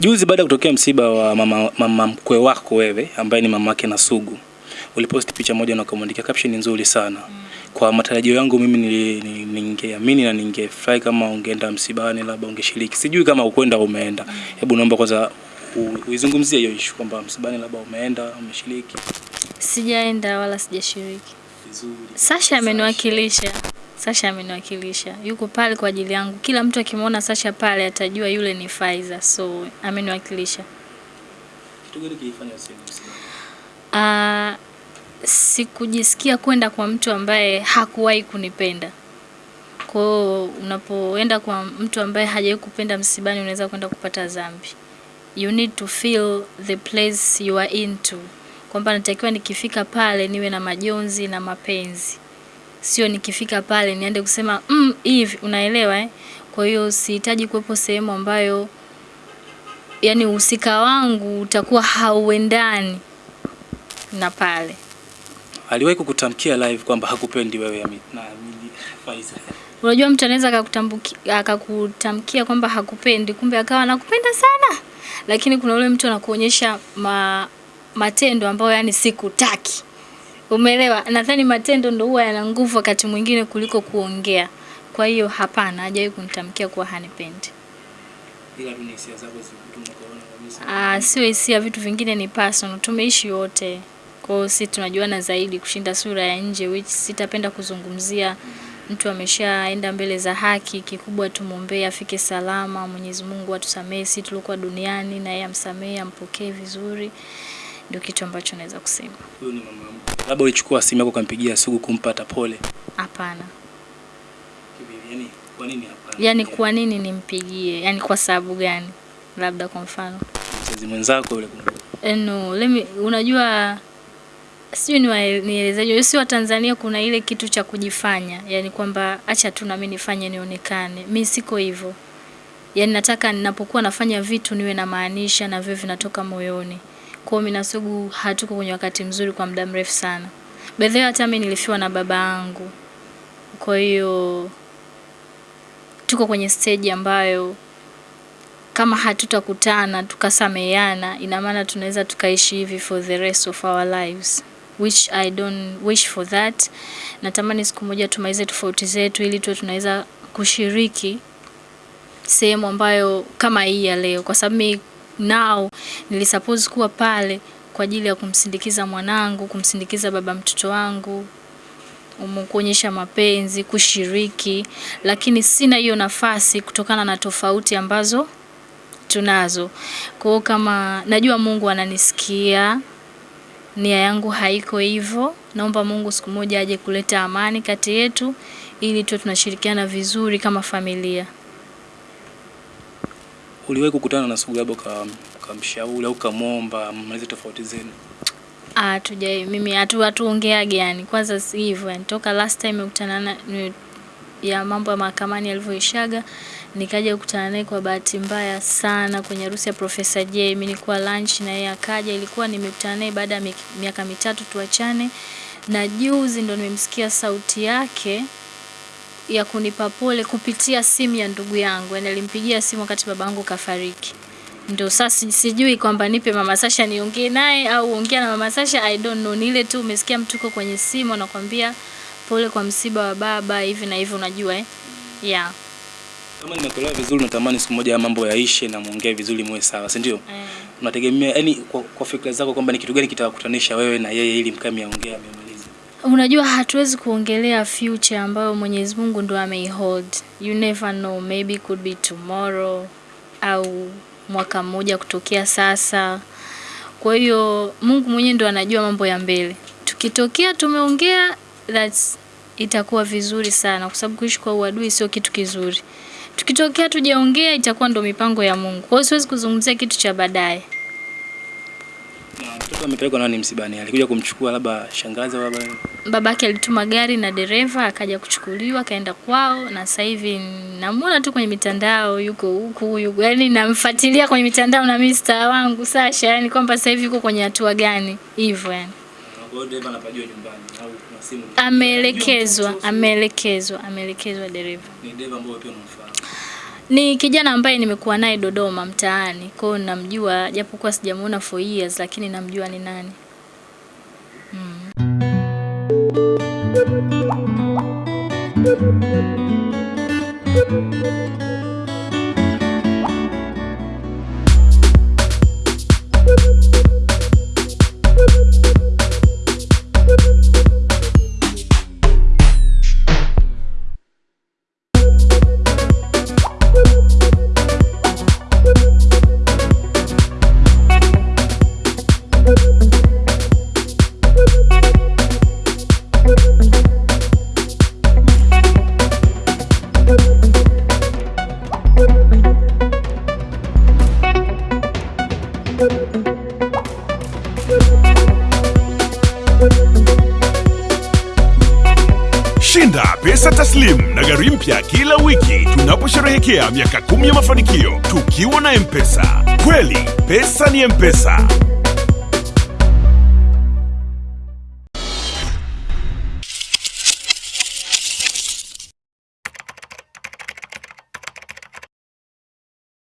Juzi baada ya kutokea msiba wa mama, mama mkwe wako wewe ambaye ni mamake na Sugu, uliposti picha moja na ukamwandikia caption nzuri sana. Kwa matarajio yangu mimi ni- ningeamini na ningefurahi kama ungeenda msibani, labda ungeshiriki. Sijui kama ukwenda umeenda. Hebu naomba kwanza uizungumzie hiyo issue kwamba msibani labda umeenda, umeshiriki. Sijaenda wala sijashiriki. Vizuri. Sasha ameniwakilisha. Sasha ameniwakilisha. Yuko pale kwa ajili yangu. Kila mtu akimwona Sasha pale atajua yule ni Faiza. So ameniwakilisha. Kitu gani kilifanya usiende? Ah, sikujisikia kwenda kwa mtu ambaye hakuwahi kunipenda. Kwa hiyo unapoenda kwa mtu ambaye hajawahi kupenda msibani unaweza kwenda kupata dhambi. You need to feel the place you are into. Kwamba natakiwa nikifika pale niwe na majonzi na mapenzi. Sio nikifika pale niende kusema mm, hivi unaelewa eh? Kwa hiyo sihitaji kuwepo sehemu ambayo yani uhusika wangu utakuwa hauendani na pale. Aliwahi kukutamkia live kwamba hakupendi wewe na Faiza. Unajua mtu anaweza akakutamkia kwamba hakupendi, kumbe akawa anakupenda sana, lakini kuna ule mtu anakuonyesha ma, matendo ambayo yani sikutaki. Umeelewa? Nadhani matendo ndo huwa yana nguvu wakati mwingine kuliko kuongea. Kwa hiyo hapana, hajawahi kunitamkia kuwa hanipendi. Ila mimi hisia zako kabisa. Ah, sio hisia, vitu vingine ni personal. Tumeishi wote. Kwa hiyo sisi tunajuana zaidi kushinda sura ya nje which sitapenda kuzungumzia. Mtu ameshaenda mbele za haki, kikubwa tumwombee afike salama. Mwenyezi Mungu atusamehe sisi tulikuwa duniani na yeye amsamehe, ampokee vizuri. Ndio kitu ambacho naweza kusema. Huyu ni mama mkwe. Labda ulichukua simu yako ukampigia Sugu kumpata pole. Hapana. Yaani kwa nini hapana? Yaani kwa nini nimpigie? Yaani kwa sababu gani? Labda kwa mfano. mzazi mwenzako yule. Eh, No, let me, unajua sijui ni nielezeje, si wa Tanzania kuna ile kitu cha kujifanya, yani kwamba acha tu na mimi nifanye nionekane. Mi siko hivyo, yani nataka ninapokuwa nafanya vitu niwe na maanisha na vyo vinatoka moyoni. Kwa mimi na Sugu hatuko kwenye wakati mzuri kwa muda mrefu sana. Way, hata mimi nilifiwa na baba yangu, kwa hiyo tuko kwenye stage ambayo kama hatutakutana tukasameheana, ina maana tunaweza tukaishi hivi for the rest of our lives which I don't wish for that. Natamani siku moja tumalize tofauti zetu ili tuwe tunaweza kushiriki sehemu ambayo kama hii ya leo, kwa sababu now nilisuppose kuwa pale kwa ajili ya kumsindikiza mwanangu, kumsindikiza baba mtoto wangu, kuonyesha mapenzi, kushiriki, lakini sina hiyo nafasi kutokana na tofauti ambazo tunazo. Kwa hiyo kama najua Mungu ananisikia, nia yangu haiko hivyo. Naomba Mungu siku moja aje kuleta amani kati yetu ili tuwe tunashirikiana vizuri kama familia. Uliwahi kukutana na Sugu labda uka- ukamshauri au ukamwomba mmalize tofauti zenu? Ah, tujai mimi hatu hatuongeage yani. Kwanza si hivyo yani. Toka last time nimekutana na ya mambo ya mahakamani yalivyoishaga nikaja kukutana naye kwa bahati mbaya sana kwenye harusi ya Profesa J. Mimi nilikuwa lunch na yeye akaja, ilikuwa nimekutana naye baada ya mi- miaka mitatu tuachane, na juzi ndo nimemsikia sauti yake ya kunipa pole kupitia simu ya ndugu yangu. Yani alimpigia simu wakati babangu kafariki. Ndio sasa sijui kwamba nipe mama Sasha niongee naye au ongea na mama Sasha, I don't know. Ni ile tu umesikia mtu uko kwenye simu anakuambia pole kwa msiba wa baba hivi na hivi, unajua eh? Yeah. Kama nimekuelewa vizuri, natamani siku moja mambo yaishe na muongee vizuri, muwe sawa, si ndio? Mm. Unategemea yani, kwa, kwa fikra zako kwamba ni kitu gani kitawakutanisha wewe na yeye ili mmalize? Unajua hatuwezi kuongelea future ambayo Mwenyezi Mungu ndo ameihold. You never know, maybe could be tomorrow au mwaka mmoja kutokea sasa. Kwa hiyo Mungu mwenyewe ndo anajua mambo ya mbele. Tukitokea tumeongea that's itakuwa vizuri sana kwa sababu kuishi kwa uadui sio kitu kizuri. Tukitokea tujaongea itakuwa ndo mipango ya Mungu. Kwa hiyo siwezi kuzungumzia kitu cha baadaye. Amepelekwa nani msibani? Alikuja kumchukua labda shangazi baba? babake alituma gari na dereva akaja kuchukuliwa akaenda kwao, na sasa hivi namuona tu kwenye mitandao, yuko huku yuko, yani namfuatilia kwenye mitandao na mimi star wangu Sasha, yani kwamba sasa hivi yuko kwenye hatua gani hivyo yani. Ameelekezwa, ameelekezwa, ameelekezwa dereva. Ni dereva ambaye pia unamfahamu. Ni kijana ambaye nimekuwa naye Dodoma mtaani, kwa hiyo namjua, japokuwa sijamuona for years, lakini namjua ni nani. Shinda pesa taslim na gari mpya kila wiki tunaposherehekea miaka kumi ya mafanikio tukiwa na M-Pesa. Kweli pesa ni M-Pesa.